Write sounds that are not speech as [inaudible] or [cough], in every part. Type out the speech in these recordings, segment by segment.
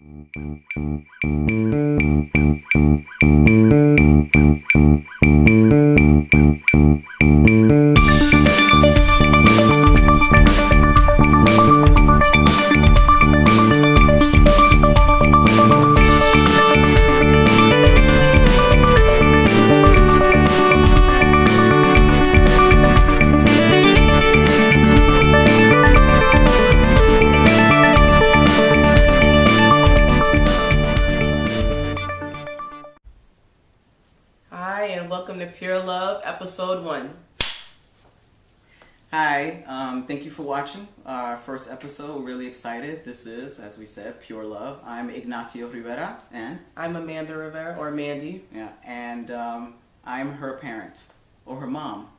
Hi, and welcome to Pure Love, episode one. Hi, um, thank you for watching our first episode. We're really excited. This is, as we said, Pure Love. I'm Ignacio Rivera, and I'm Amanda Rivera, or Mandy. yeah, and um, I'm her parent or her mom.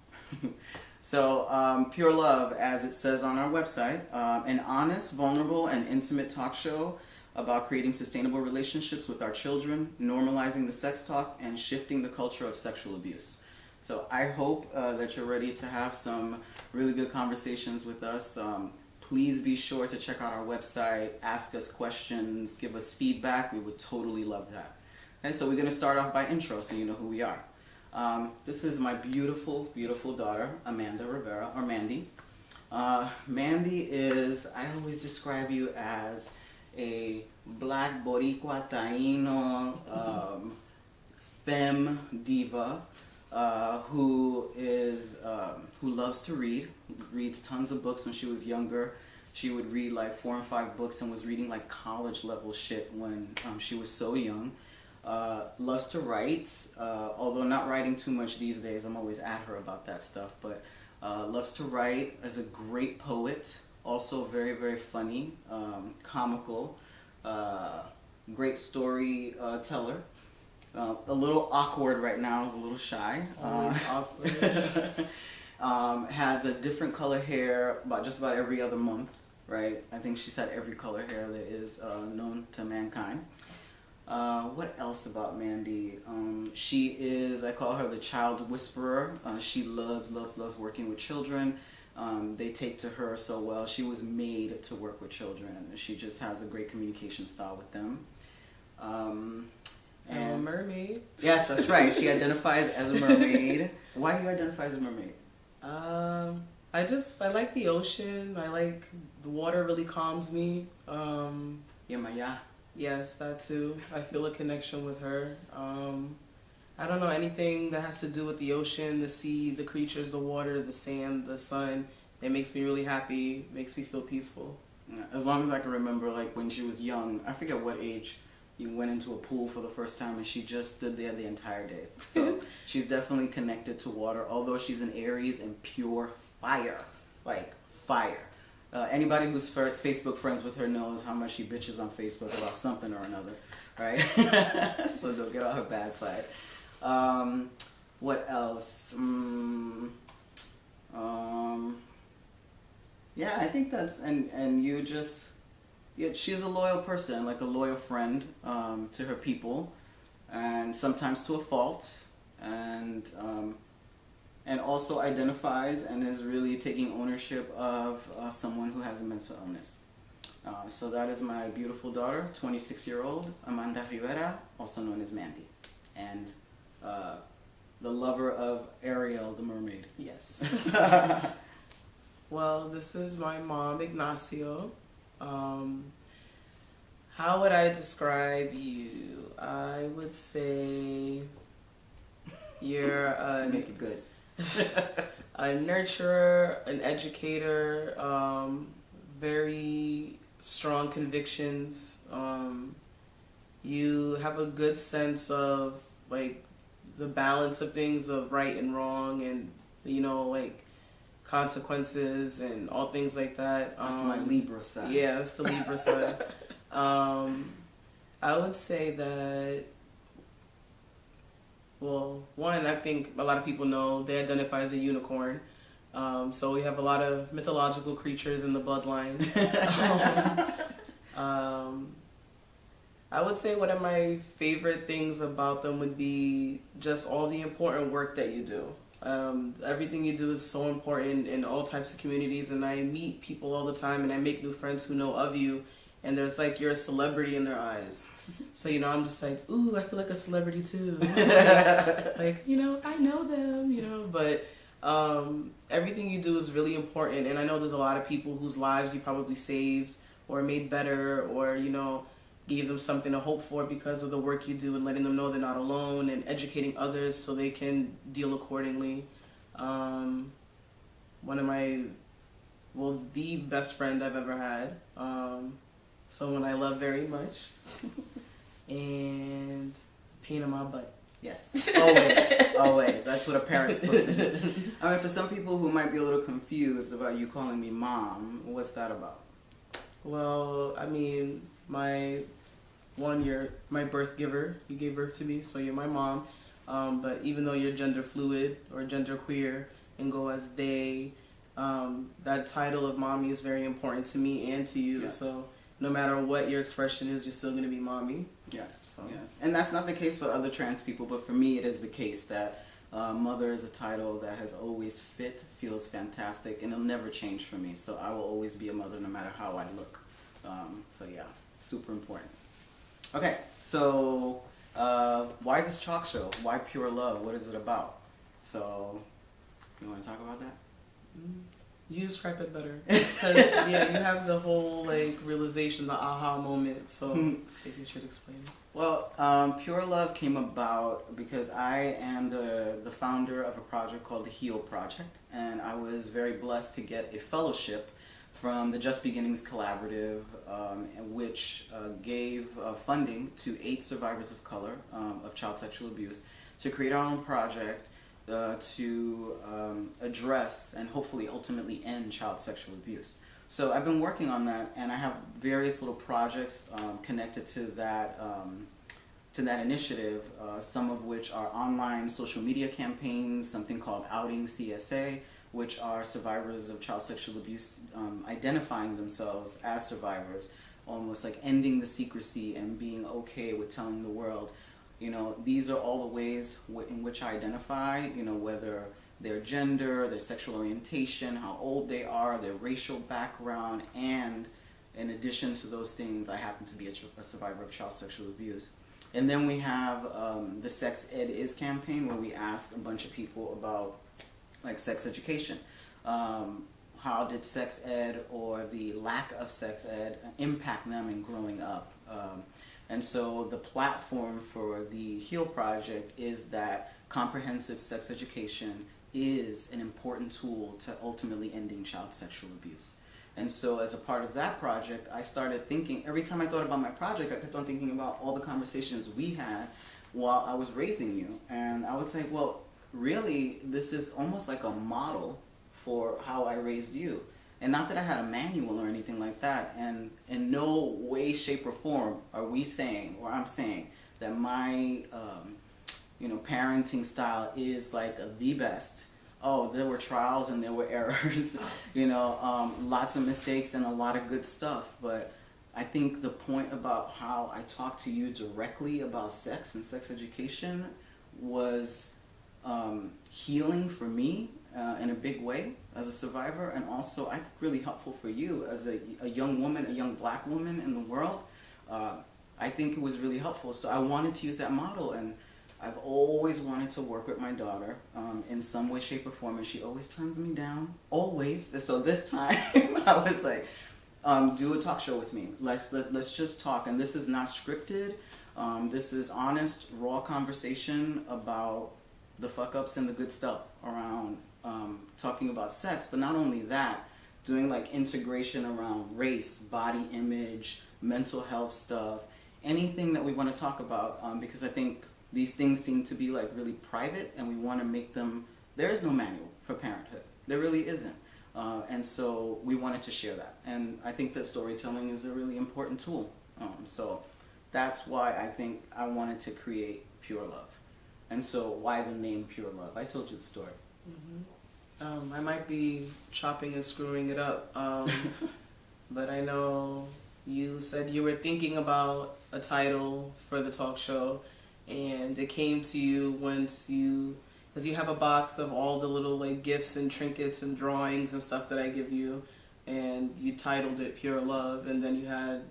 [laughs] so, um, Pure Love, as it says on our website, um, an honest, vulnerable, and intimate talk show about creating sustainable relationships with our children, normalizing the sex talk, and shifting the culture of sexual abuse. So I hope uh, that you're ready to have some really good conversations with us. Um, please be sure to check out our website, ask us questions, give us feedback. We would totally love that. Okay, so we're going to start off by intro so you know who we are. Um, this is my beautiful, beautiful daughter, Amanda Rivera, or Mandy. Uh, Mandy is, I always describe you as a black Boricua Taino um, femme diva uh, who is um, who loves to read, reads tons of books when she was younger. She would read like four and five books and was reading like college level shit when um, she was so young. Uh, loves to write, uh, although not writing too much these days. I'm always at her about that stuff, but uh, loves to write. Is a great poet, also very very funny, um, comical, uh, great story uh, teller. Uh, a little awkward right now. Is a little shy. Uh, [laughs] awkward. um, has a different color hair about just about every other month, right? I think she's had every color hair that is uh, known to mankind. Uh, what else about Mandy? Um, she is, I call her the child whisperer. Uh, she loves, loves, loves working with children. Um, they take to her so well. She was made to work with children. She just has a great communication style with them. Um, I'm a mermaid. yes, that's right. She [laughs] identifies as a mermaid. Why do you identify as a mermaid? Um, I just, I like the ocean. I like, the water really calms me. Um, Yemaya. yes, that too. I feel a connection with her. Um, I don't know, anything that has to do with the ocean, the sea, the creatures, the water, the sand, the sun. It makes me really happy, makes me feel peaceful. Yeah, As long as I can remember, like when she was young, I forget what age, you went into a pool for the first time and she just stood there the entire day. [laughs] So she's definitely connected to water, although she's an Aries and pure fire. Like fire. Uh, anybody who's Facebook friends with her knows how much she bitches on Facebook about something or another, right? [laughs] so don't get on her bad side. Um, what else? Mm, um, yeah, I think that's and and you just yeah, she's a loyal person, like a loyal friend um, to her people, and sometimes to a fault, and um, and also identifies and is really taking ownership of uh, someone who has a mental illness. Uh, so that is my beautiful daughter, 26 year old Amanda Rivera, also known as Mandy, and uh, the lover of Ariel the mermaid. Yes. [laughs] Well, this is my mom, Ignacio. Um, how would I describe you? I would say you're a, [laughs] Make it good. [laughs] a nurturer, an educator, um, very strong convictions. Um, you have a good sense of like the balance of things of right and wrong, and you know like consequences and all things like that. That's Um, my Libra side. Yeah, that's the Libra [laughs] side. Um, I would say that. Well, one, I think a lot of people know they identify as a unicorn. Um, so we have a lot of mythological creatures in the bloodline. [laughs] um, I would say one of my favorite things about them would be just all the important work that you do. Um, everything you do is so important in all types of communities, and I meet people all the time, and I make new friends who know of you, and there's like you're a celebrity in their eyes. So you know, I'm just like, ooh, I feel like a celebrity too. [laughs] like you know, I know them, you know, but um, everything you do is really important. And I know there's a lot of people whose lives you probably saved or made better, or you know, gave them something to hope for because of the work you do and letting them know they're not alone and educating others so they can deal accordingly. Um, one of my, well, the best friend I've ever had. Um, someone I love very much. [laughs] and pain in my butt. Yes, [laughs] always, always. That's what a parent's supposed to do. [laughs] I mean, for some people who might be a little confused about you calling me mom, what's that about? Well, I mean, my one, you're my birth giver. You gave birth to me, so you're my mom. Um, but even though you're gender fluid or gender queer and go as they, um, that title of mommy is very important to me and to you. Yes. So no matter what your expression is, you're still going to be mommy. Yes, So- yes. And that's not the case for other trans people, but for me, it is the case that uh, mother is a title that has always fit, feels fantastic, and it'll never change for me. So I will always be a mother no matter how I look. Um, so yeah, super important. Okay, so uh, why this chalk show? Why pure love? What is it about? So, you want to talk about that? You describe it better because yeah, you have the whole like realization, the aha moment. So Hmm. maybe you should explain. it. Well, um, Pure Love came about because I am the, the founder of a project called the Heal Project, and I was very blessed to get a fellowship from the Just Beginnings Collaborative, um, which uh, gave uh, funding to eight survivors of color um, of child sexual abuse to create our own project uh, to um, address and hopefully ultimately end child sexual abuse. So I've been working on that, and I have various little projects um, connected to that um, to that initiative. Uh, some of which are online social media campaigns, something called Outing CSA, which are survivors of child sexual abuse um, identifying themselves as survivors, almost like ending the secrecy and being okay with telling the world. You know, these are all the ways in which I identify. You know, whether their gender, their sexual orientation, how old they are, their racial background, and in addition to those things, I happen to be a, a survivor of child sexual abuse. And then we have um, the Sex Ed Is campaign where we asked a bunch of people about like sex education. Um, how did sex ed or the lack of sex ed impact them in growing up? Um, and so the platform for the HEAL project is that comprehensive sex education is an important tool to ultimately ending child sexual abuse. And so, as a part of that project, I started thinking every time I thought about my project, I kept on thinking about all the conversations we had while I was raising you. And I was like, well, really, this is almost like a model for how I raised you. And not that I had a manual or anything like that. And in no way, shape, or form are we saying, or I'm saying, that my um, you know, parenting style is like the best. Oh, there were trials and there were [laughs] errors, you know, um, lots of mistakes and a lot of good stuff. But I think the point about how I talked to you directly about sex and sex education was um, healing for me uh, in a big way as a survivor, and also I think really helpful for you as a, a young woman, a young black woman in the world. Uh, I think it was really helpful. So I wanted to use that model, and I've always wanted to work with my daughter um, in some way, shape, or form, and she always turns me down. Always. So this [laughs] time, I was like, um, "Do a talk show with me. Let's let, let's just talk." And this is not scripted. Um, this is honest, raw conversation about the fuck ups and the good stuff around um, talking about sex. But not only that, doing like integration around race, body image, mental health stuff, anything that we want to talk about. Um, because I think these things seem to be like really private, and we want to make them. There is no manual for parenthood. There really isn't. Uh, and so we wanted to share that. And I think that storytelling is a really important tool. Um, so that's why I think I wanted to create Pure Love. And so why the name Pure Love? I told you the story. Um, I might be chopping and screwing it up, um, [laughs] but I know you said you were thinking about a title for the talk show, and it came to you once you, because you have a box of all the little like gifts and trinkets and drawings and stuff that I give you, and you titled it Pure Love, and then you had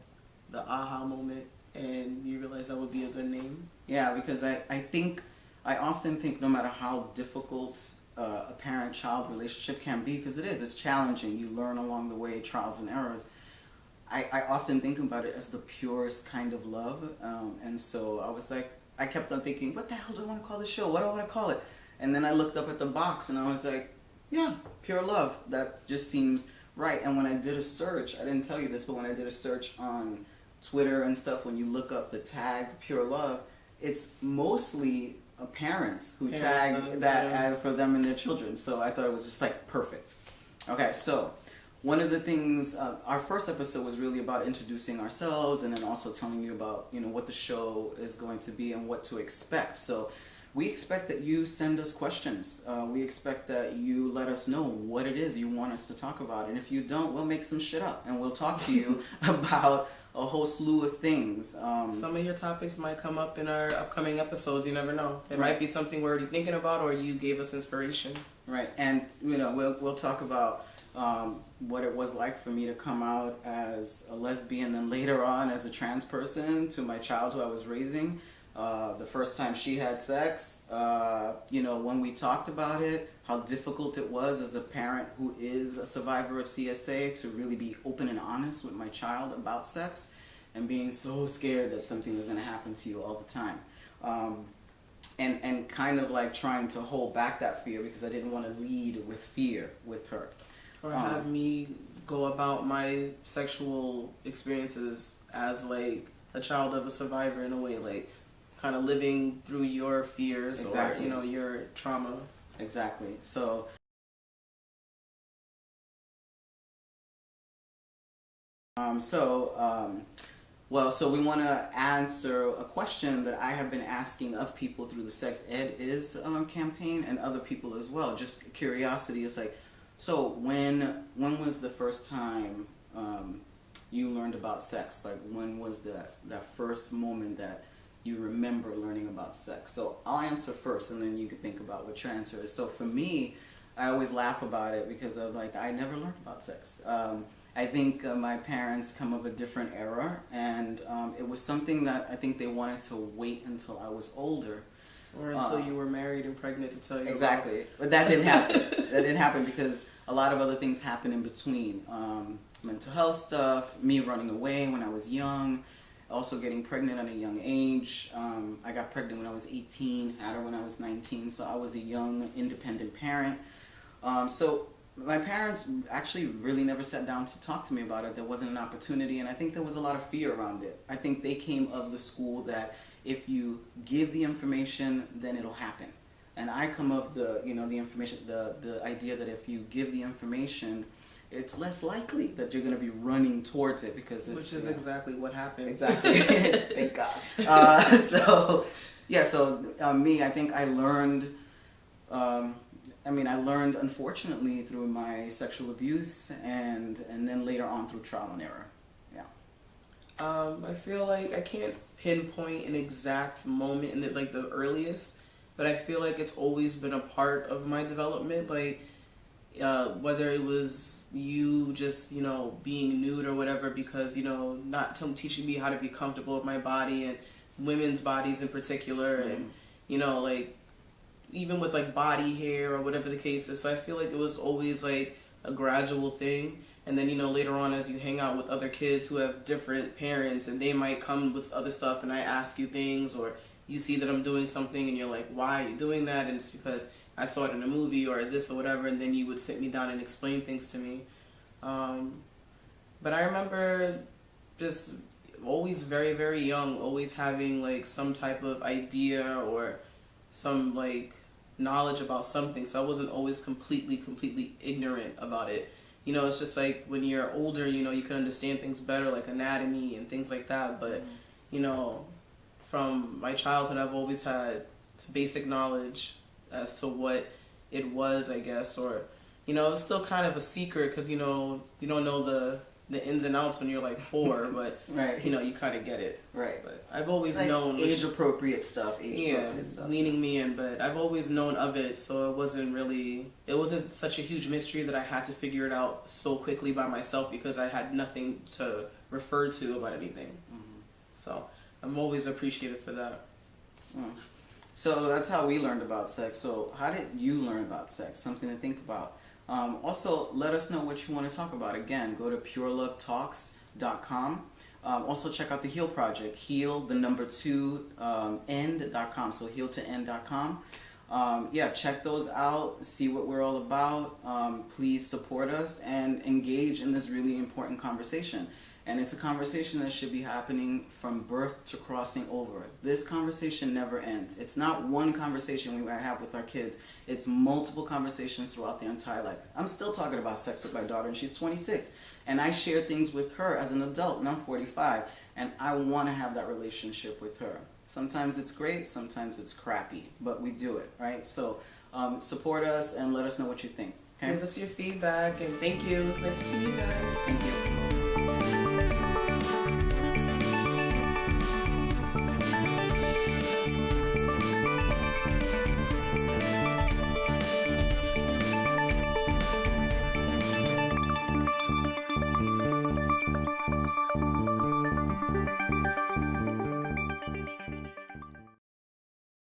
the aha moment and you realized that would be a good name? Yeah, because I, I think, I often think no matter how difficult uh, a parent child relationship can be, because it is, it's challenging. You learn along the way, trials and errors. I, I often think about it as the purest kind of love. Um, and so I was like, I kept on thinking, what the hell do I want to call the show? What do I want to call it? And then I looked up at the box and I was like, yeah, pure love. That just seems right. And when I did a search, I didn't tell you this, but when I did a search on Twitter and stuff, when you look up the tag pure love, it's mostly parents who Parents, tag that yeah. as for them and their children. So I thought it was just like perfect. Okay, so one of the things uh, our first episode was really about introducing ourselves and then also telling you about you know what the show is going to be and what to expect. So we expect that you send us questions. Uh, we expect that you let us know what it is you want us to talk about, and if you don't, we'll make some shit up and we'll talk to you [laughs] about a whole slew of things. Um, Some of your topics might come up in our upcoming episodes. You never know. It Right. might be something we're already thinking about, or you gave us inspiration. Right, and you know we'll we'll talk about um, what it was like for me to come out as a lesbian, and later on as a trans person to my child who I was raising. Uh, the first time she had sex, uh, you know, when we talked about it, how difficult it was as a parent who is a survivor of CSA to really be open and honest with my child about sex, and being so scared that something was going to happen to you all the time. Um, and and kind of like trying to hold back that fear because I didn't want to lead with fear with her. Or Um, have me go about my sexual experiences as like a child of a survivor in a way, like kind of living through your fears or you know your trauma. Exactly. So um, so um, well, so we want to answer a question that I have been asking of people through the Sex Ed Is um, campaign and other people as well. Just curiosity is like, so when when was the first time um, you learned about sex? Like when was that that first moment that you remember learning about sex? So I'll answer first, and then you can think about what your answer is. So for me, I always laugh about it because of like I never learned about sex. Um, I think uh, my parents come of a different era, and um, it was something that I think they wanted to wait until I was older. Or until Uh, you were married and pregnant to tell you about- Exactly, but that didn't happen. [laughs] that didn't happen because a lot of other things happened in between. Um, mental health stuff, me running away when I was young, also getting pregnant at a young age. Um, I got pregnant when I was 18, had her when I was 19, so I was a young, independent parent. Um, so my parents actually really never sat down to talk to me about it. There wasn't an opportunity, and I think there was a lot of fear around it. I think they came of the school that if you give the information, then it'll happen. And I come of the, you know, the information, the the idea that if you give the information, it's less likely that you're going to be running towards it because it's which is exactly what happened. Exactly. [laughs] [laughs] Thank God. Uh, [laughs] so, yeah. So uh, me, I think I learned. Um, I mean, I learned unfortunately through my sexual abuse, and and then later on through trial and error. Yeah. Um, I feel like I can't pinpoint an exact moment in the, like the earliest, but I feel like it's always been a part of my development. Like uh, whether it was you just you know being nude or whatever, because you know not teaching me how to be comfortable with my body and women's bodies in particular, and mm-hmm. you know like even with like body hair or whatever the case is. So I feel like it was always like a gradual thing. And then, you know, later on as you hang out with other kids who have different parents and they might come with other stuff and I ask you things or you see that I'm doing something and you're like, why are you doing that? And it's because I saw it in a movie or this or whatever. And then you would sit me down and explain things to me. Um, but I remember just always very, very young, always having like some type of idea or some like knowledge about something. So I wasn't always completely, completely ignorant about it. You know, it's just like when you're older, you know, you can understand things better, like anatomy and things like that. But, you know, from my childhood, I've always had basic knowledge as to what it was, I guess, or, you know, it's still kind of a secret because, you know, you don't know the, the ins and outs when you're like four, [laughs] but, Right. you know, you kind of get it. Right. But I've always like known. age appropriate stuff. Age yeah, appropriate stuff. leaning me in, but I've always known of it, so it wasn't really, it wasn't such a huge mystery that I had to figure it out so quickly by myself because I had nothing to refer to about anything. Mhm. So I'm always appreciative for that. Mm. So that's how we learned about sex. So how did you learn about sex? Something to think about. Um, also, let us know what you want to talk about. Again, go to purelovetalks.com. Um, also, check out the Heal Project, heal the number two um, end.com. So, heal to end.com. Um, yeah, check those out, see what we're all about. Um, please support us and engage in this really important conversation. And it's a conversation that should be happening from birth to crossing over. This conversation never ends. It's not one conversation we have with our kids. It's multiple conversations throughout their entire life. I'm still talking about sex with my daughter, and she's 26. And I share things with her as an adult, and I'm 45. And I want to have that relationship with her. Sometimes it's great, sometimes it's crappy, but we do it, right? So um, support us and let us know what you think. Okay? Give us your feedback and thank you. It's nice to see you guys. Thank you.